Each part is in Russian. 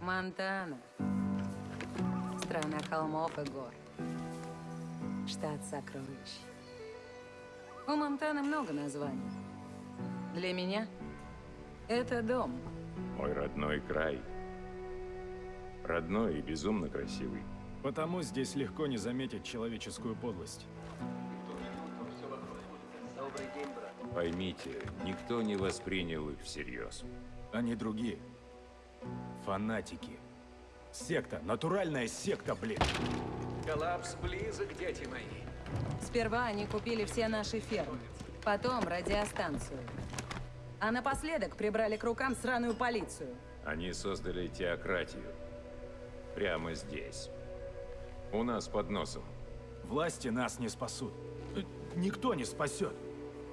Монтана. Страна холмов и гор. Штат сокровищ. У Монтаны много названий. Для меня это дом. Мой родной край. Родной и безумно красивый. Потому здесь легко не заметить человеческую подлость. Поймите, никто не воспринял их всерьез. Они другие. Фанатики. Секта. Натуральная секта, блин. Коллапс близок, дети мои. Сперва они купили все наши фермы, потом радиостанцию. А напоследок прибрали к рукам сраную полицию. Они создали теократию. Прямо здесь. У нас под носом. Власти нас не спасут. Э, Никто не спасет.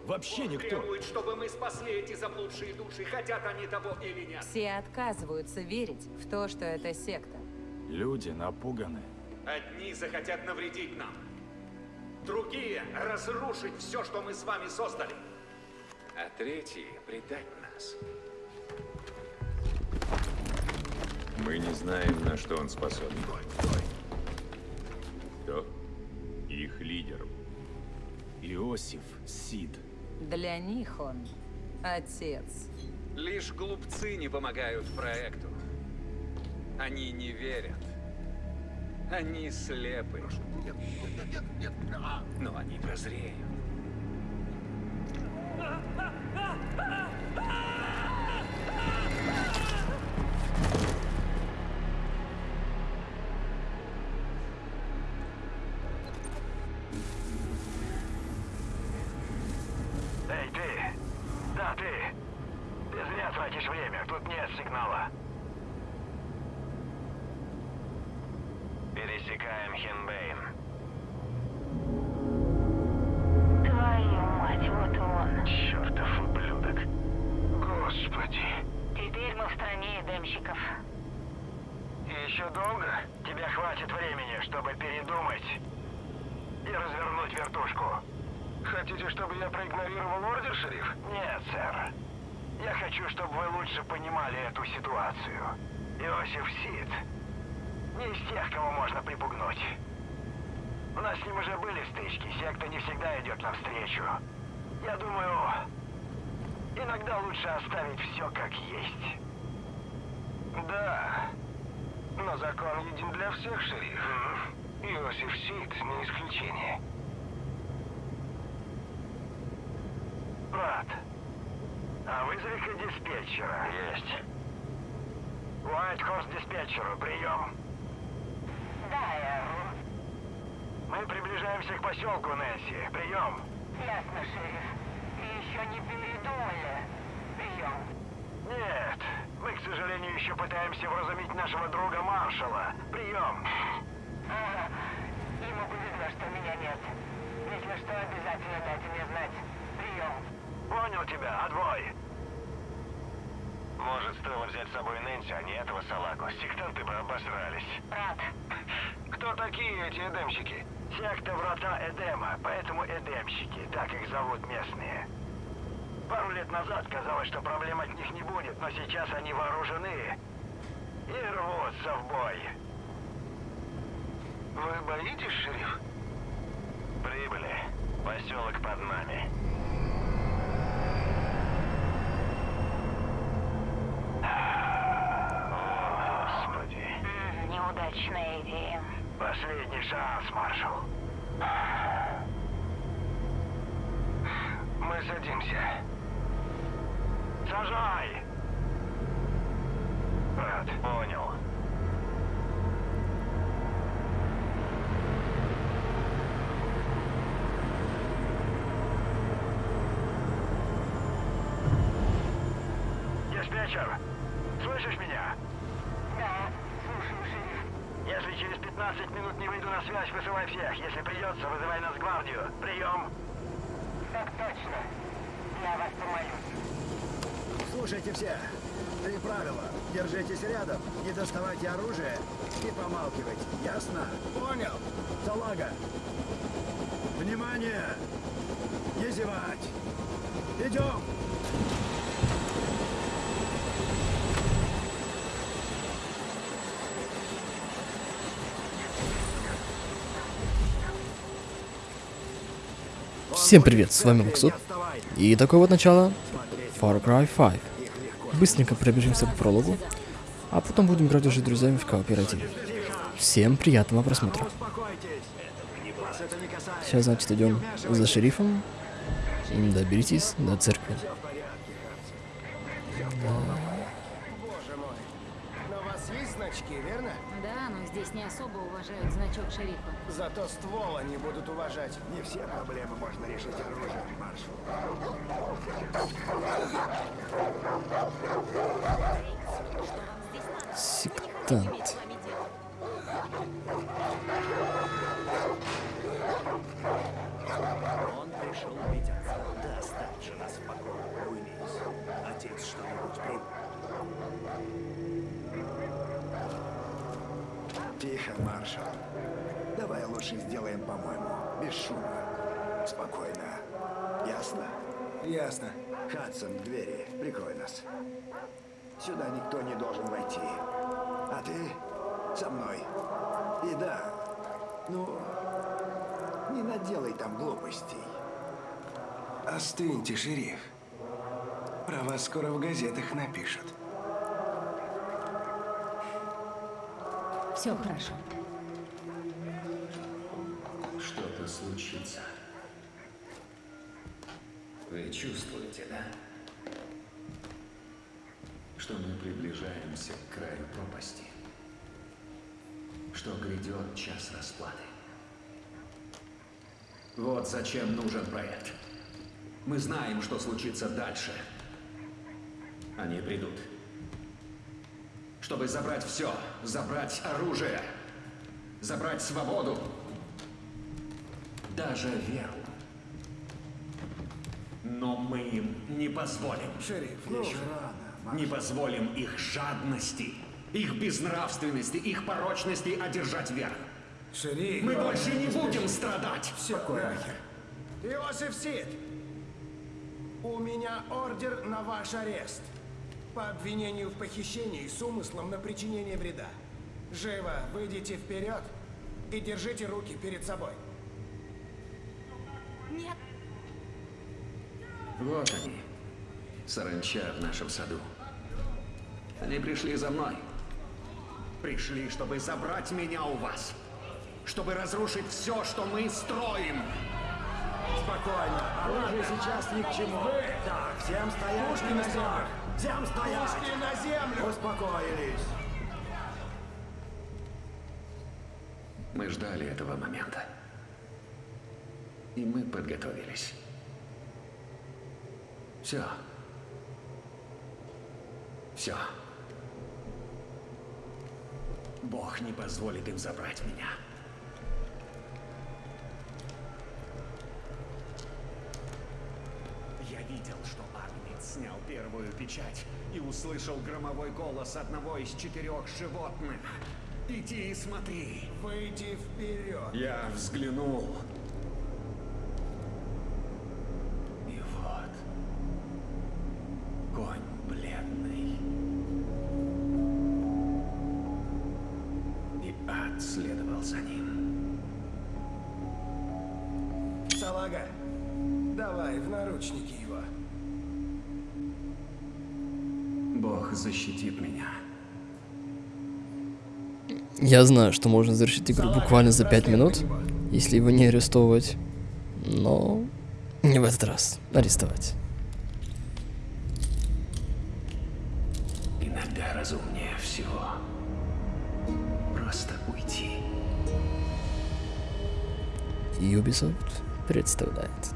Вообще никто. Требуют, чтобы мы спасли эти заблудшие души, хотят они того или нет. Все отказываются верить в то, что это секта. Люди напуганы. Одни захотят навредить нам. Другие — разрушить все, что мы с вами создали. А третьи — предать нас. Мы не знаем, на что он способен. Кто? Их лидер. Иосиф Сид. Для них он отец. Лишь глупцы не помогают проекту. Они не верят. Они слепы. Но они прозреют. Ситуацию. Иосиф Сид не из тех, кого можно припугнуть. У нас с ним уже были стычки, секта не всегда идет навстречу. Я думаю, иногда лучше оставить все как есть. Да, но закон един для всех, шериф. Иосиф Сид не исключение. Брат, а вызови-ка диспетчера. Есть. Уайт Хорс диспетчеру, прием. Да, Эрл. Мы приближаемся к поселку, Нэнси. Прием. Ясно, шериф. И еще не передумали. Прием. Нет, мы, к сожалению, еще пытаемся вразумить нашего друга Маршала. Прием. Ага. Ему повезло, что меня нет. Если что, обязательно дайте мне знать. Прием. Понял тебя, отбой. Может, стоило взять с собой Нэнси, а не этого салаку. Сектанты бы обосрались. Брат, Кто такие эти эдемщики? Секта Врата Эдема, поэтому эдемщики, так их зовут местные. Пару лет назад казалось, что проблем от них не будет, но сейчас они вооружены и рвутся в бой. Вы боитесь, шериф? Прибыли. Поселок под нами. О, Господи. м, неудачная идея. Последний шанс, маршал. Мы садимся. Сажай! Брат, понял. Диспетчер, слышишь меня? Да, слушаю, шериф. Если через 15 минут не выйду на связь, вызывай всех. Если придется, вызывай нас гвардию. Прием. Так точно. Я вас помолюсь. Слушайте все. Три правила. Держитесь рядом, не доставайте оружие и помалкивайте. Ясно? Понял. Салага. Внимание! Не зевать. Идем! Всем привет, с вами Максут. И такое вот начало Far Cry 5. Быстренько пробежимся по прологу, а потом будем играть уже с друзьями в кооперативе. Всем приятного просмотра. Сейчас, значит, идем за шерифом. Доберитесь до церкви. Значки, верно? Да, но здесь не особо уважают значок шерифа. Зато ствол они будут уважать. Не все проблемы можно решить оружием, маршал. Сектант. Тихо, маршал. Давай лучше сделаем, по-моему, без шума. Спокойно. Ясно? Ясно. Хадсон, двери. Прикрой нас. Сюда никто не должен войти. А ты со мной. И да, ну, не наделай там глупостей. Остыньте, шериф. Про вас скоро в газетах напишут. Все хорошо. Что-то случится. Вы чувствуете, да? Что мы приближаемся к краю пропасти. Что грядет час расплаты. Вот зачем нужен проект. Мы знаем, что случится дальше. Они придут. Чтобы забрать все. Забрать оружие. Забрать свободу. Даже веру. Но мы им не позволим. Шериф, ну, Еще рано. Не позволим их жадности, их безнравственности, их порочности одержать верх. шериф. Мы больше не будем страдать. Все нахер. Иосиф Сид, у меня ордер на ваш арест. По обвинению в похищении с умыслом на причинение вреда. Живо выйдите вперед и держите руки перед собой. Нет, Вот они, саранча в нашем саду. Они пришли за мной. Пришли, чтобы забрать меня у вас. Чтобы разрушить все, что мы строим. Спокойно. Оружие сейчас ни к чему. Так, всем стоять. Пушки на землю. Всем стоять. Пушки на землю! Успокоились. Мы ждали этого момента. И мы подготовились. Все. Все. Бог не позволит им забрать меня. Я видел, что Агнец снял первую печать и услышал громовой голос одного из четырех животных. Иди и смотри. Выйди вперед. Я взглянул. И вот. Конь бледный. И ад следовал за ним. Салага, давай в наручники его. Защитит меня. Я знаю, что можно завершить игру буквально за 5 минут, если его не арестовывать. Но не в этот раз. Арестовать. Иногда разумнее всего. Просто уйти. Ubisoft представляет.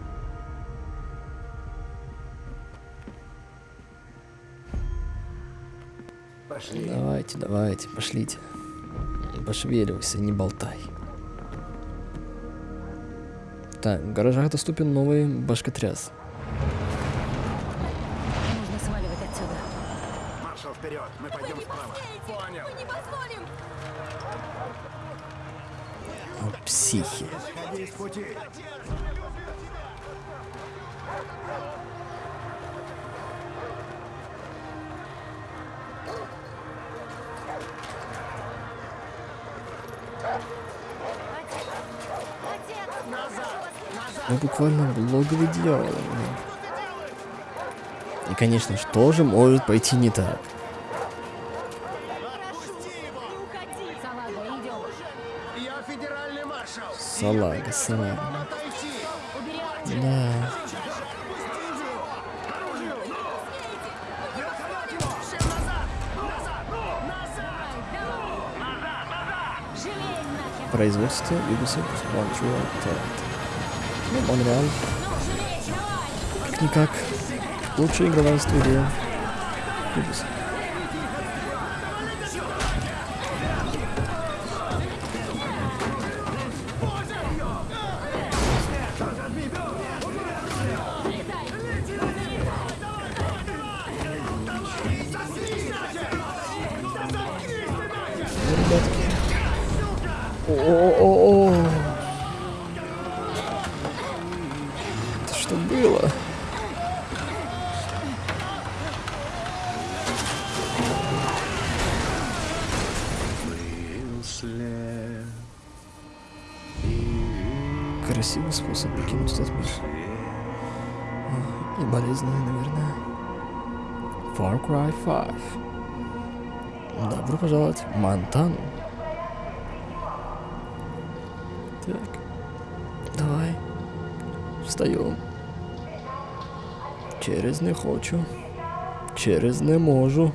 Пошли. Давайте, давайте, пошлите. Пошевеливайся, не болтай. Так, в гаражах доступен новый башкотряс. нужно сваливать отсюда. Маршал, вперед. Мы пойдем справа. Понял. О, психи. Сходи с пути. Мы буквально в логове дьявола. И, конечно, что же может пойти не так? Салага. Салага. Да. Производство Ubisoft Montreal Talent. Ну, Монреаль. Как-никак. Лучшая игровая студия. Ubisoft. Что было? Красивый способ покинуть этот мир. И болезненный, наверное. Far Cry 5. Добро пожаловать в Монтану. Через не хочу. Через не можу.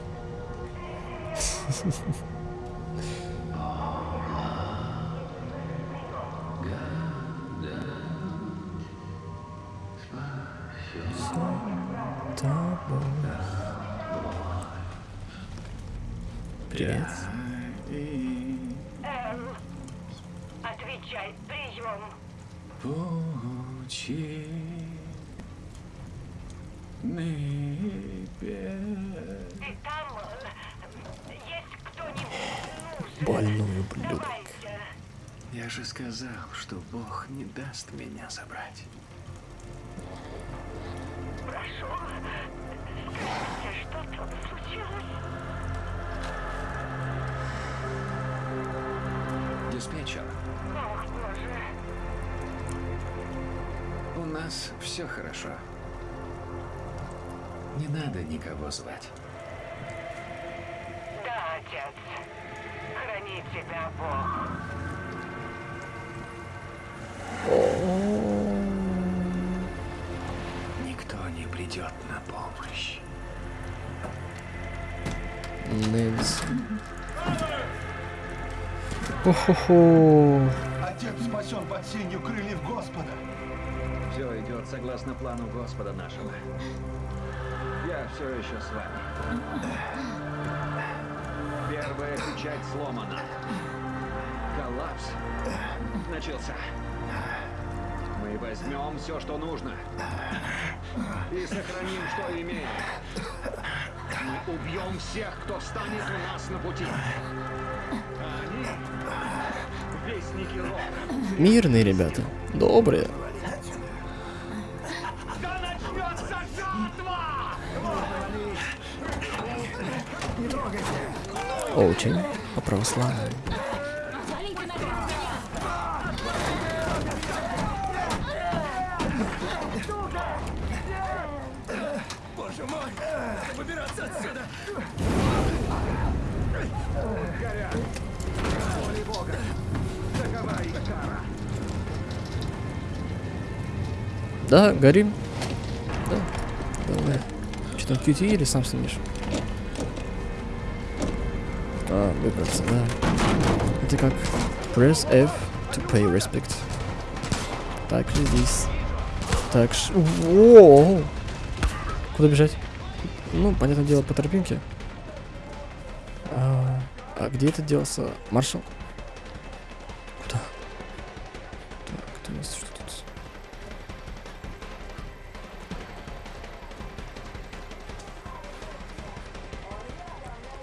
Привет. Эм, отвечай, прием. Пучи Ты там э, есть кто-нибудь? Ну, Больной ублюдок. Я же сказал, что Бог не даст меня забрать. Прошу, скажите, что там случилось? Диспетчер, Ох, боже. у нас все хорошо. Не надо никого звать. Да, отец. Храни тебя Бог. Никто не придет на помощь. Нельс. Хо-хо-хо. Отец спасен под сенью крыльев Господа. Все идет согласно плану Господа нашего. Все еще с вами. Первая печать сломана. Коллапс начался. Мы возьмем все, что нужно. И сохраним, что имеем. Мы убьем всех, кто встанет у нас на пути. А они. Мирные ребята. Добрые. Очень по православному. Да, горим. Да. Давай. Что там, QT или сам снимешь? А, выбраться, да. Это как press F to pay respect. Так же здесь. Так ш... Воу! Куда бежать? Ну, понятное дело, по тропинке. А, а где это делался? Маршал? Куда? Так, это у нас что тут?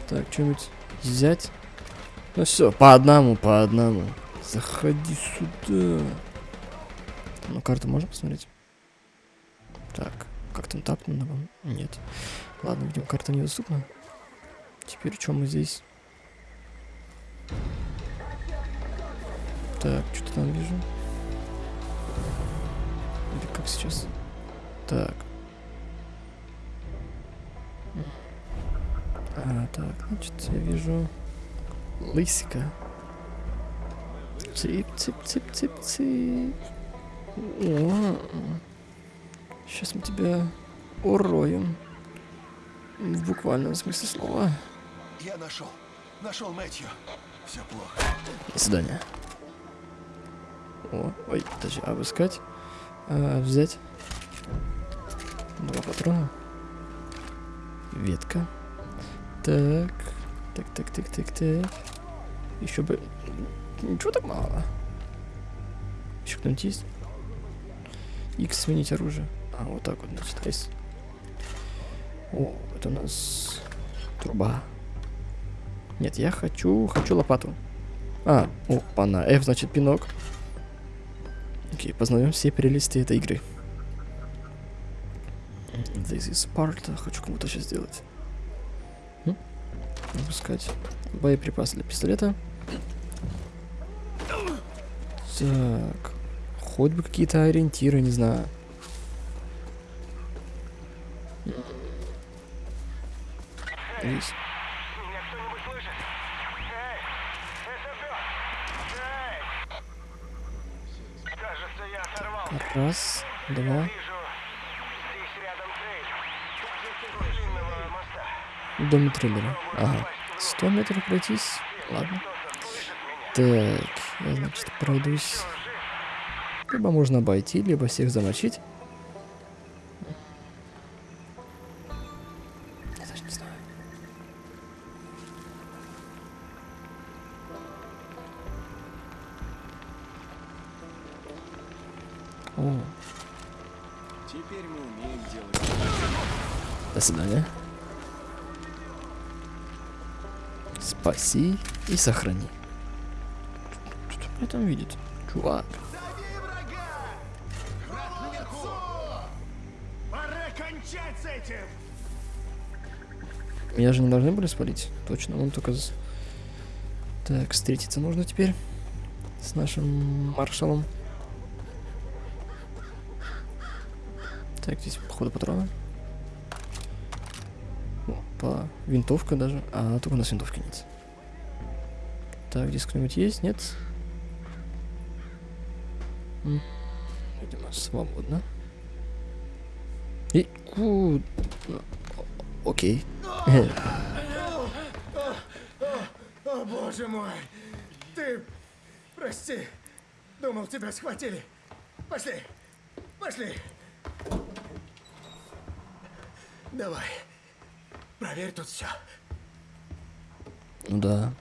Так, что-нибудь взять? Ну все, по одному, по одному. Заходи сюда. Ну, карту можно посмотреть? Так, как там так надо? Нет. Ладно, видимо, карта недоступна. Теперь что мы здесь? Так, что-то там вижу. как сейчас. Так. Так, значит, я вижу лысика. Цып, цып, цып, цып, цып. Сейчас мы тебя уроем. В буквальном смысле слова. Я нашел. Нашел Мэтью. Все плохо. До свидания. О, ой, подожди, обыскать. А, взять. Два патрона. Ветка. Так. Так, так, так, так, так. Еще бы... Ничего так мало. Еще кто-нибудь есть? X сменить оружие. А, вот так вот, значит, S. О, это у нас труба. Нет, я хочу, хочу лопату. А, опа, на F, значит, пинок. Окей, познаем все прелести этой игры. This is Sparta. Хочу кому-то сейчас сделать. Выпускать боеприпасы для пистолета. Так. Хоть бы какие-то ориентиры, не знаю. Меня кто-нибудь Доме триллера. Ага. 100 метров пройтись. Ладно. Так, я, значит, пройдусь. Либо можно обойти, либо всех замочить. Я даже не знаю. О, Теперь мы умеем делать. до свидания. Спаси и сохрани. Что меня там видит? Чувак. Пора кончать с этим! Меня же не должны были спалить. Точно, он только... с- Так, встретиться нужно теперь. С нашим маршалом. Так, здесь, походу, патроны. Опа, винтовка даже. А, только у нас винтовки нет. Так, здесь кто-нибудь есть? Нет? М, Видимо, свободно. И... ку- Окей. О, боже мой! Ты... Прости. Думал, тебя схватили. Пошли. Пошли. Давай. Проверь тут все. Ну да.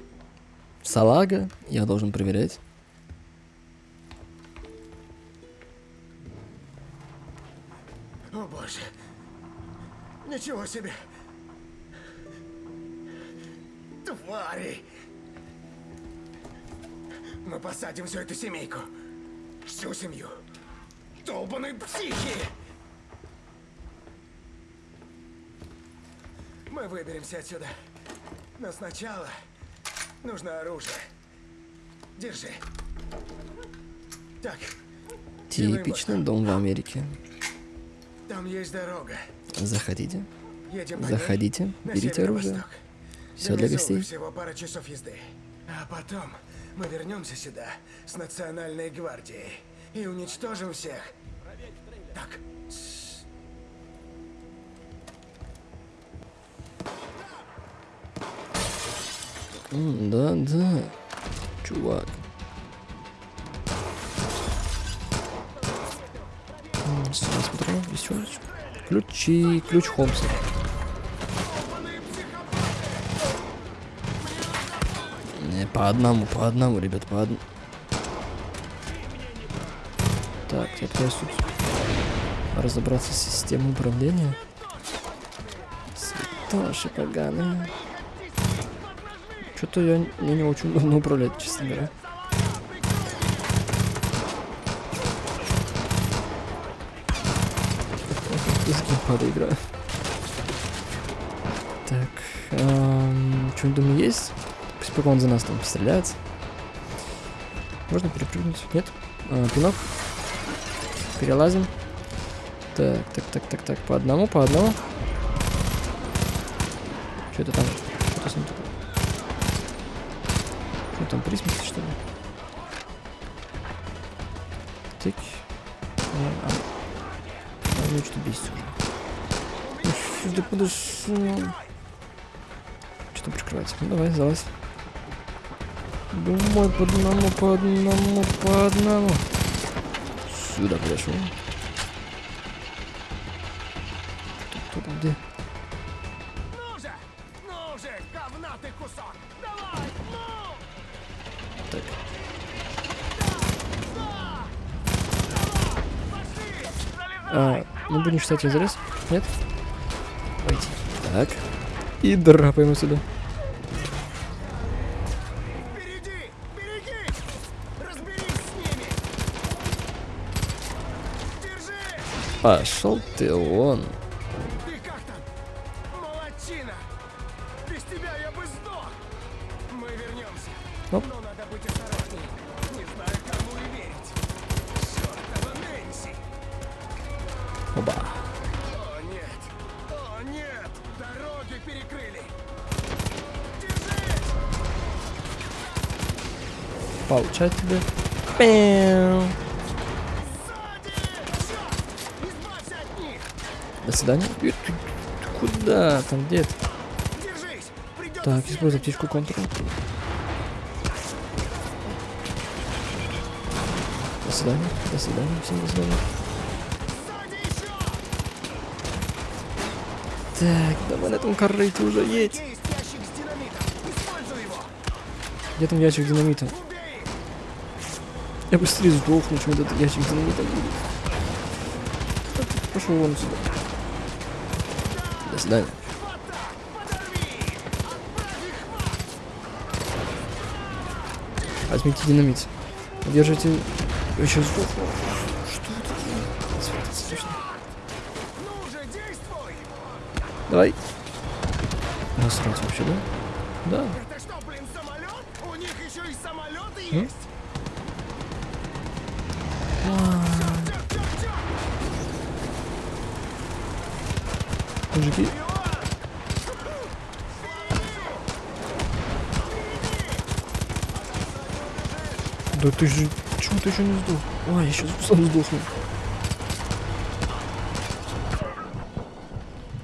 Салага я должен проверять. О боже. Ничего себе. Твари. Мы посадим всю эту семейку. Всю семью. Долбаные психи. Мы выберемся отсюда. Но сначала нужно оружие. Держи. Так, Типичный дом в Америке. там есть дорога. Заходите. Едем Заходите, на берите оружие. Все для гостей. всего пара часов езды. А потом мы вернемся сюда с национальной гвардией и уничтожим всех. Так. М, Да, да. Чувак. Сюда смотрю, еще раз. Ключи, ключ Холмса. Не, по одному, по одному, ребят, по одному. Так, я пытаюсь тут разобраться с системой управления. Святоши поганые. Что-то я мне не очень давно управлять, честно говоря. С геймпада играю. Так, эм, что-нибудь думаю есть? Пусть пока он за нас там стреляет. Можно перепрыгнуть? Нет? А, пинок. Перелазим. Так, так, так, так, так. По одному, по одному. Что это там? Там, при смерти, что ли? Тык. А, а. А, ну что бесит уже. Да подожди. Что там прикрывается? Ну давай, залазь. Думай по одному, по одному, по одному. Сюда подошел. А, мы будем считать залез? Нет? Пойти. Так. И драпаем сюда. Впереди! Береги! Разберись с ними! Держи! Пошел ты вон. Дороги перекрыли! Держись! Получай тебе. До свидания. Ты, ты куда? Там! Придётся Так, используй птичку контур. До свидания. До свидания. Всем до свидания. Так, давай на этом корыте уже едь. Где там ящик динамита? Я быстрее сдохну, чем этот ящик динамита будет. Пошел вон сюда. До свидания. Возьмите динамит. Держите. Я сейчас сдохну. Что это такое? Давай. Насрать вообще, да? Да. Это что, блин, самолет? У них еще и самолеты М? есть? А, чёрт, чёрт! Мужики. Да ты же... Чего ты еще не сдох? А, я сейчас сам сдохну.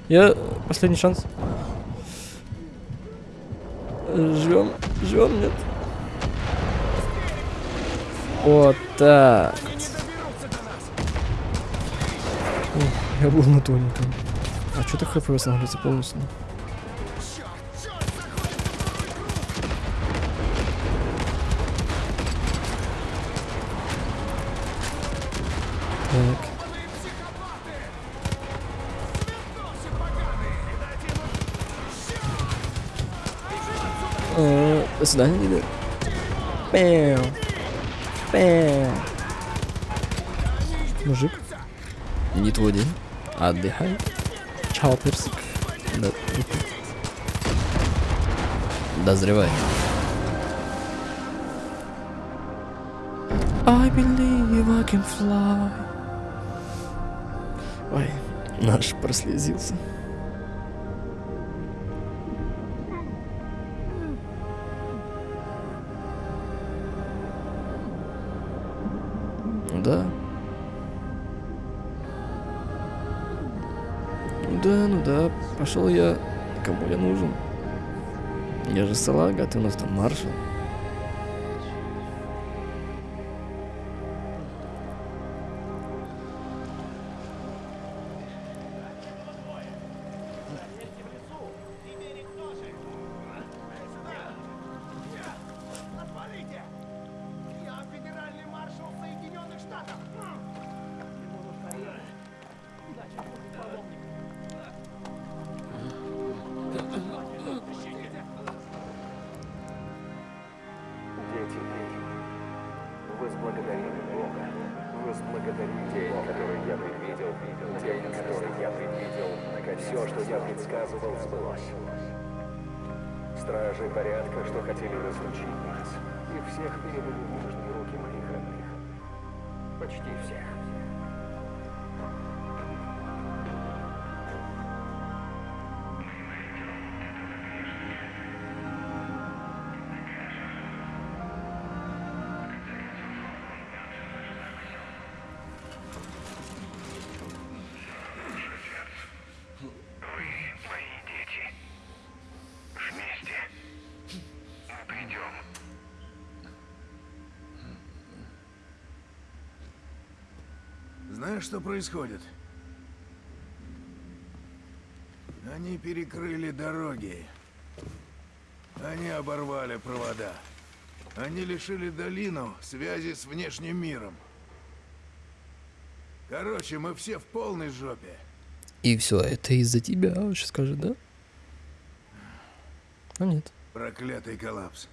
Я... Последний шанс. Живем. Живем, нет? Вот так. Ух, я был на тоненьком. А что так хп восстанавливается полностью? Так. До свидания, деда. Пэу. Пэу. Мужик, не твой день. Отдыхай. Чао, персик. Да. Дозревай. I believe I can fly. Ой, наш прослезился. Да. Ну да, ну да, пошел я. Кому я нужен? Я же салага, а ты у нас там маршал. Который я предвидел, день, который я предвидел, все, что я предсказывал, сбылось. Стражи порядка, что хотели разлучить нас, и всех передали в нижние руки моих родных. Почти всех. Знаешь, что происходит? Они перекрыли дороги. Они оборвали провода. Они лишили долину связи с внешним миром. Короче, мы все в полной жопе. И все, это из-за тебя, сейчас скажет, да? А нет. Проклятый коллапс.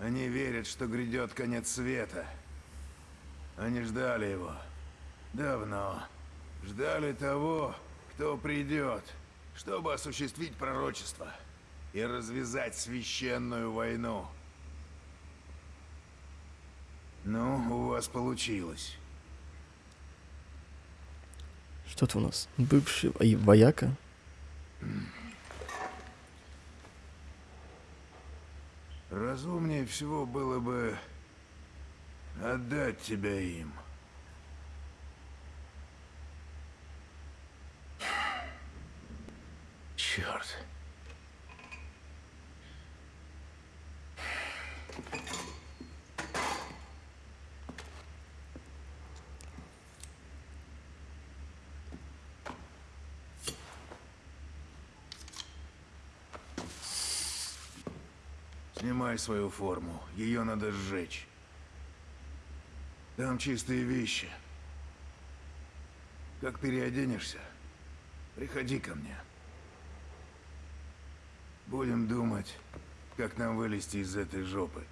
Они верят, что грядет конец света. Они ждали его. Давно. Ждали того, кто придет, чтобы осуществить пророчество и развязать священную войну. Ну, у вас получилось. Что-то у нас бывший во- вояка. Разумнее всего было бы отдать тебя им. Черт. Снимай свою форму. Ее надо сжечь. Там чистые вещи. Как переоденешься, приходи ко мне. Будем думать, как нам вылезти из этой жопы.